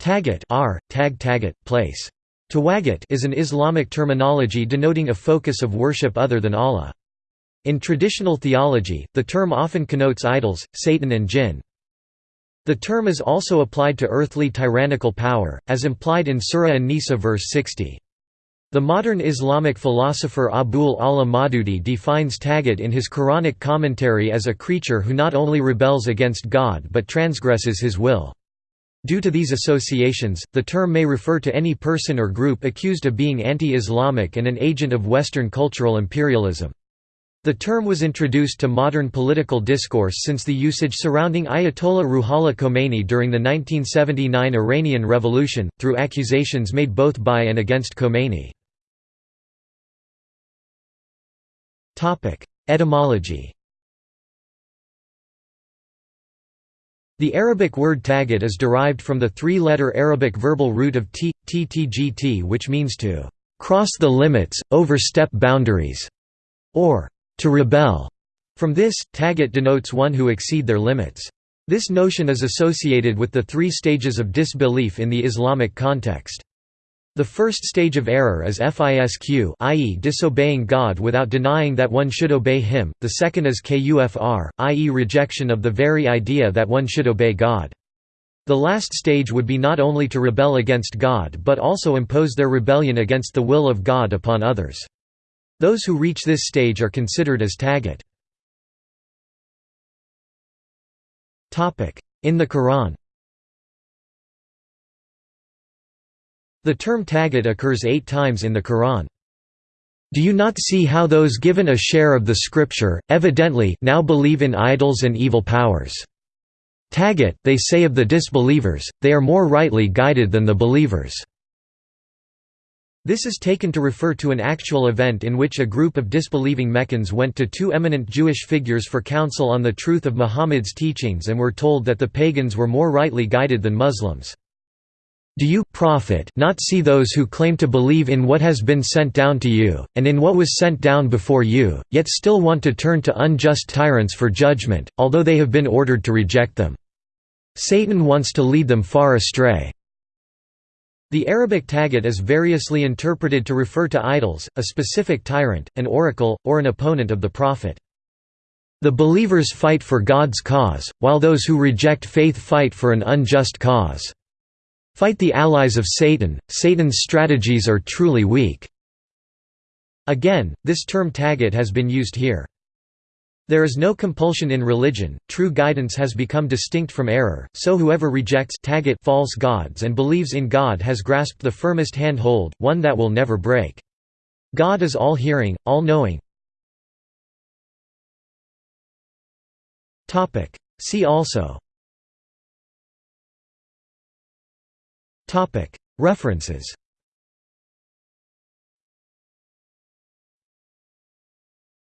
Tagat r, tag tagat, place. Tawagat is an Islamic terminology denoting a focus of worship other than Allah. In traditional theology, the term often connotes idols, Satan and jinn. The term is also applied to earthly tyrannical power, as implied in Surah An-Nisa verse 60. The modern Islamic philosopher Abul Ala Maududi defines Tagut in his Quranic commentary as a creature who not only rebels against God but transgresses his will. Due to these associations, the term may refer to any person or group accused of being anti-Islamic and an agent of Western cultural imperialism. The term was introduced to modern political discourse since the usage surrounding Ayatollah Ruhollah Khomeini during the 1979 Iranian Revolution, through accusations made both by and against Khomeini. Etymology The Arabic word tagat is derived from the three-letter Arabic verbal root of t, ttgt which means to «cross the limits, overstep boundaries» or «to rebel». From this, tagat denotes one who exceed their limits. This notion is associated with the three stages of disbelief in the Islamic context. The first stage of error is fisq i.e. disobeying God without denying that one should obey him, the second is kufr, i.e. rejection of the very idea that one should obey God. The last stage would be not only to rebel against God but also impose their rebellion against the will of God upon others. Those who reach this stage are considered as tagat. In the Quran The term tagat occurs eight times in the Quran. Do you not see how those given a share of the scripture, evidently now believe in idols and evil powers? Tagat, they say of the disbelievers, they are more rightly guided than the believers. This is taken to refer to an actual event in which a group of disbelieving Meccans went to two eminent Jewish figures for counsel on the truth of Muhammad's teachings and were told that the pagans were more rightly guided than Muslims. Do you prophet not see those who claim to believe in what has been sent down to you, and in what was sent down before you, yet still want to turn to unjust tyrants for judgment, although they have been ordered to reject them? Satan wants to lead them far astray. The Arabic tagat is variously interpreted to refer to idols, a specific tyrant, an oracle, or an opponent of the prophet. The believers fight for God's cause, while those who reject faith fight for an unjust cause. Fight the allies of Satan, Satan's strategies are truly weak." Again, this term tagat has been used here. There is no compulsion in religion, true guidance has become distinct from error, so whoever rejects tagat false gods and believes in God has grasped the firmest hand-hold, one that will never break. God is all-hearing, all-knowing. See also References